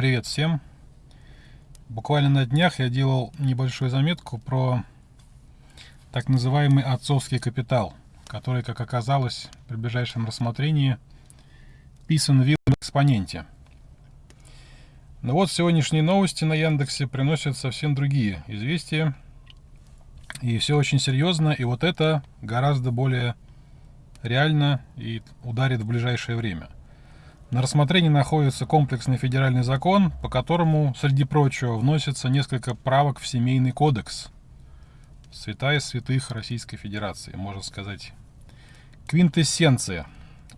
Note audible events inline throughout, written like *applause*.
Привет всем! Буквально на днях я делал небольшую заметку про так называемый отцовский капитал, который, как оказалось, при ближайшем рассмотрении писан в экспоненте. Но вот сегодняшние новости на Яндексе приносят совсем другие известия. И все очень серьезно, и вот это гораздо более реально и ударит в ближайшее время – на рассмотрении находится комплексный федеральный закон, по которому, среди прочего, вносится несколько правок в Семейный кодекс. Святая святых Российской Федерации, можно сказать. Квинтэссенция,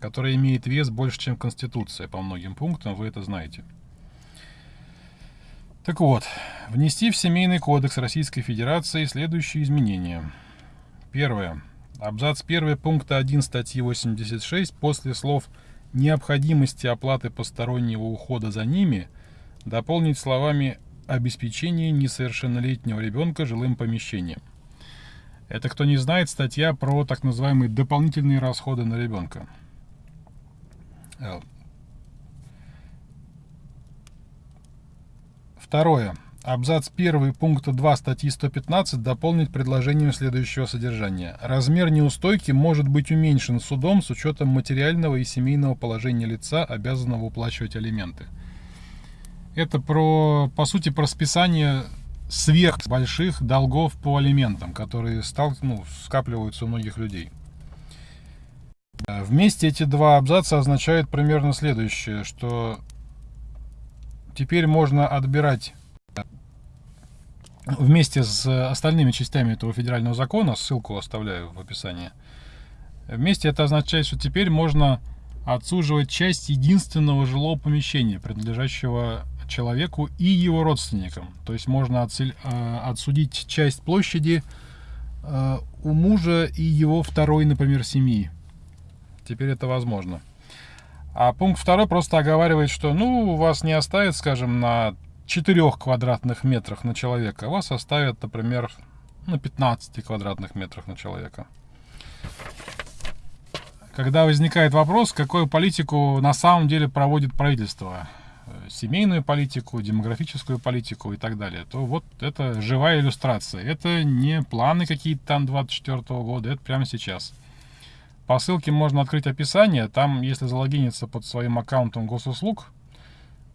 которая имеет вес больше, чем Конституция по многим пунктам, вы это знаете. Так вот, внести в Семейный кодекс Российской Федерации следующие изменения. Первое. Абзац 1 пункта 1 статьи 86 после слов «Связь» необходимости оплаты постороннего ухода за ними дополнить словами «обеспечение несовершеннолетнего ребенка жилым помещением». Это, кто не знает, статья про так называемые дополнительные расходы на ребенка. Э, второе. Абзац 1 пункта 2 статьи 115 дополнить предложением следующего содержания. Размер неустойки может быть уменьшен судом с учетом материального и семейного положения лица, обязанного уплачивать алименты. Это про, по сути, про списание сверх больших долгов по алиментам, которые стал, ну, скапливаются у многих людей. Вместе эти два абзаца означают примерно следующее, что теперь можно отбирать вместе с остальными частями этого федерального закона, ссылку оставляю в описании, вместе это означает, что теперь можно отсуживать часть единственного жилого помещения, принадлежащего человеку и его родственникам. То есть можно э, отсудить часть площади э, у мужа и его второй, например, семьи. Теперь это возможно. А пункт второй просто оговаривает, что ну вас не оставит, скажем, на 4 квадратных метрах на человека, вас оставят, например, на 15 квадратных метрах на человека. Когда возникает вопрос, какую политику на самом деле проводит правительство, семейную политику, демографическую политику и так далее, то вот это живая иллюстрация. Это не планы какие-то там 24 -го года, это прямо сейчас. По ссылке можно открыть описание, там, если залогиниться под своим аккаунтом госуслуг,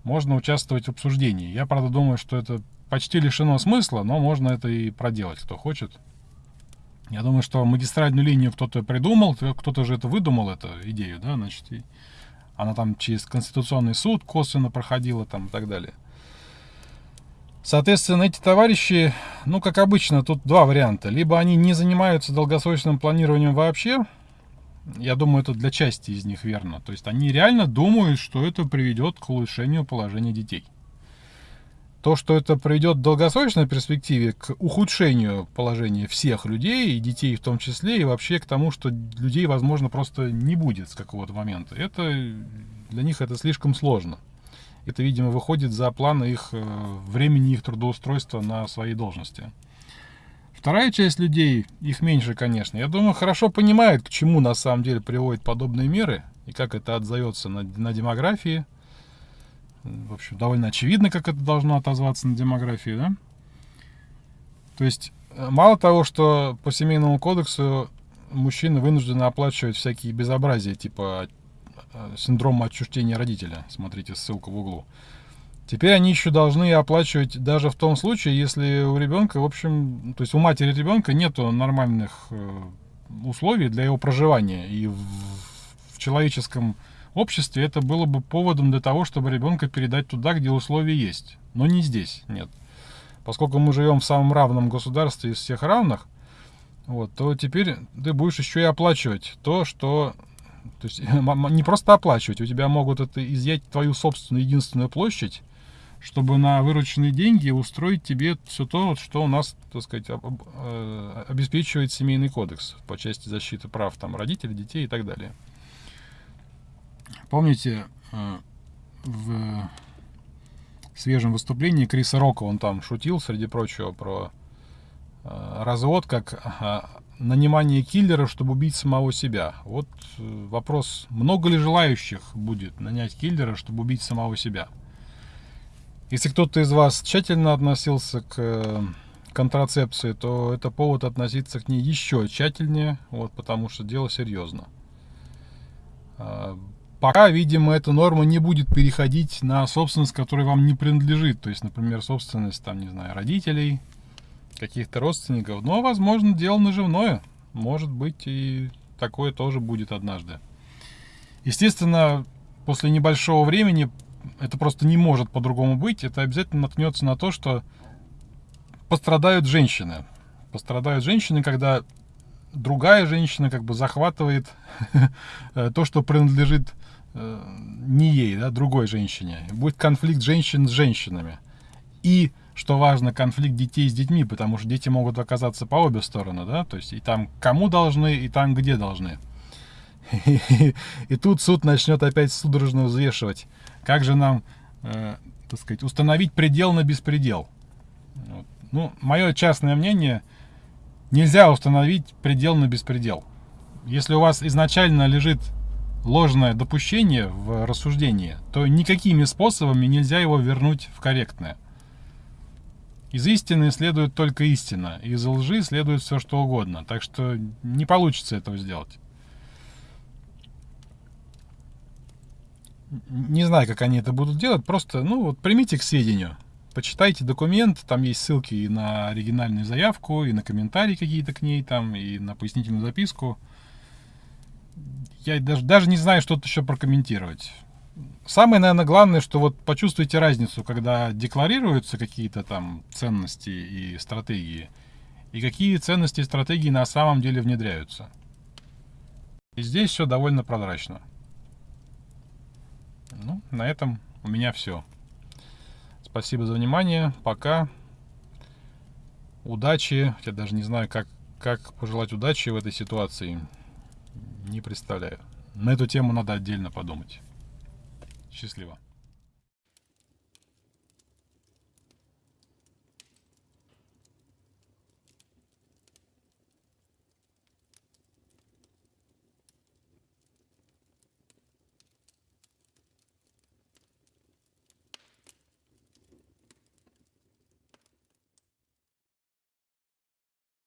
можно участвовать в обсуждении. Я, правда, думаю, что это почти лишено смысла, но можно это и проделать, кто хочет. Я думаю, что магистральную линию кто-то придумал, кто-то же это выдумал, эту идею, да, значит, и она там через Конституционный суд косвенно проходила там и так далее. Соответственно, эти товарищи, ну, как обычно, тут два варианта. Либо они не занимаются долгосрочным планированием вообще, я думаю, это для части из них верно. То есть они реально думают, что это приведет к улучшению положения детей. То, что это приведет в долгосрочной перспективе к ухудшению положения всех людей, и детей в том числе, и вообще к тому, что людей, возможно, просто не будет с какого-то момента. Это для них это слишком сложно. Это, видимо, выходит за планы их э, времени их трудоустройства на своей должности. Вторая часть людей, их меньше, конечно, я думаю, хорошо понимает, к чему на самом деле приводят подобные меры и как это отзовется на, на демографии. В общем, довольно очевидно, как это должно отозваться на демографии, да? То есть, э, мало того, что по семейному кодексу мужчины вынуждены оплачивать всякие безобразия, типа э, синдрома отчуждения родителя. Смотрите ссылку в углу. Теперь они еще должны оплачивать даже в том случае, если у ребенка, в общем, то есть у матери ребенка нету нормальных э, условий для его проживания. И в, в человеческом обществе это было бы поводом для того, чтобы ребенка передать туда, где условия есть. Но не здесь, нет. Поскольку мы живем в самом равном государстве из всех равных, вот, то теперь ты будешь еще и оплачивать то, что... То есть *laughs* не просто оплачивать, у тебя могут это изъять твою собственную единственную площадь, чтобы на вырученные деньги устроить тебе все то, что у нас, так сказать, э, обеспечивает семейный кодекс по части защиты прав там, родителей, детей и так далее. Помните, э, в свежем выступлении Криса Рока он там шутил, среди прочего, про э, развод как нанимание киллера, чтобы убить самого себя. Вот вопрос, много ли желающих будет нанять киллера, чтобы убить самого себя? Если кто-то из вас тщательно относился к э, контрацепции, то это повод относиться к ней еще тщательнее, вот, потому что дело серьезно. А, пока, видимо, эта норма не будет переходить на собственность, которая вам не принадлежит. То есть, например, собственность, там, не знаю, родителей, каких-то родственников. Но, возможно, дело наживное. Может быть, и такое тоже будет однажды. Естественно, после небольшого времени это просто не может по-другому быть. Это обязательно наткнется на то, что пострадают женщины. Пострадают женщины, когда другая женщина как бы захватывает *laughs* то, что принадлежит э, не ей, да, другой женщине. Будет конфликт женщин с женщинами. И, что важно, конфликт детей с детьми, потому что дети могут оказаться по обе стороны, да, то есть и там кому должны, и там где должны. И тут суд начнет опять судорожно взвешивать, как же нам, э, так сказать, установить предел на беспредел. Вот. Ну, мое частное мнение, нельзя установить предел на беспредел. Если у вас изначально лежит ложное допущение в рассуждении, то никакими способами нельзя его вернуть в корректное. Из истины следует только истина, из лжи следует все что угодно, так что не получится этого сделать. Не знаю, как они это будут делать, просто, ну, вот примите к сведению почитайте документ, там есть ссылки и на оригинальную заявку, и на комментарии какие-то к ней, там, и на пояснительную записку. Я даже, даже не знаю, что-то еще прокомментировать. Самое, наверное, главное, что вот почувствуйте разницу, когда декларируются какие-то там ценности и стратегии, и какие ценности и стратегии на самом деле внедряются. И здесь все довольно прозрачно. Ну, на этом у меня все. Спасибо за внимание. Пока. Удачи. Я даже не знаю, как, как пожелать удачи в этой ситуации. Не представляю. На эту тему надо отдельно подумать. Счастливо.